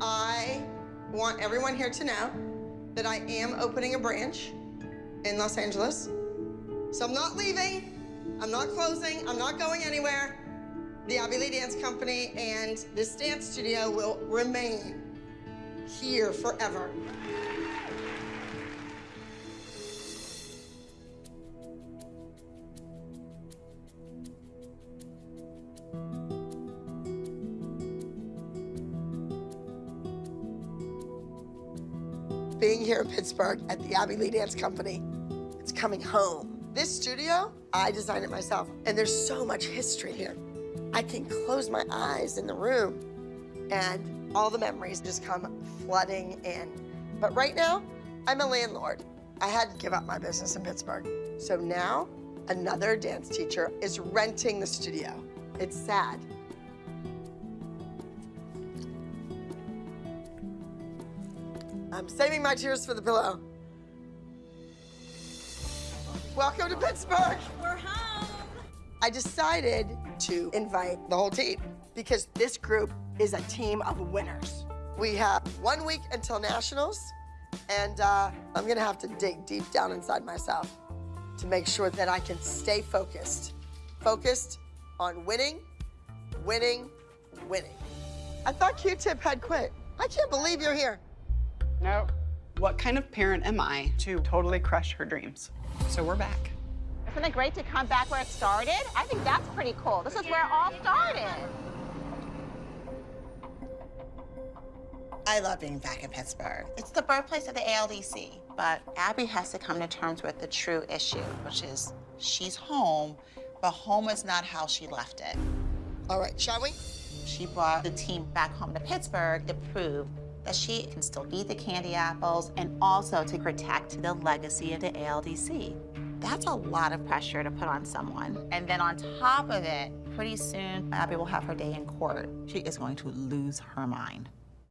I want everyone here to know that I am opening a branch in Los Angeles. So I'm not leaving, I'm not closing, I'm not going anywhere. The Abby Lee Dance Company and this dance studio will remain here forever. Being here in Pittsburgh at the Abby Lee Dance Company. It's coming home. This studio, I designed it myself, and there's so much history here. I can close my eyes in the room, and all the memories just come flooding in. But right now, I'm a landlord. I had to give up my business in Pittsburgh. So now, another dance teacher is renting the studio. It's sad. I'm saving my tears for the pillow. Welcome to Pittsburgh. We're home. I decided to invite the whole team because this group is a team of winners. We have one week until nationals, and uh, I'm gonna have to dig deep down inside myself to make sure that I can stay focused. Focused on winning, winning, winning. I thought Q-Tip had quit. I can't believe you're here. No. What kind of parent am I to totally crush her dreams? So we're back. Isn't it great to come back where it started? I think that's pretty cool. This is where it all started. I love being back in Pittsburgh. It's the birthplace of the ALDC, but Abby has to come to terms with the true issue, which is she's home, but home is not how she left it. All right, shall we? She brought the team back home to Pittsburgh to prove that she can still eat the Candy Apples and also to protect the legacy of the ALDC. That's a lot of pressure to put on someone. And then on top of it, pretty soon, Abby will have her day in court. She is going to lose her mind.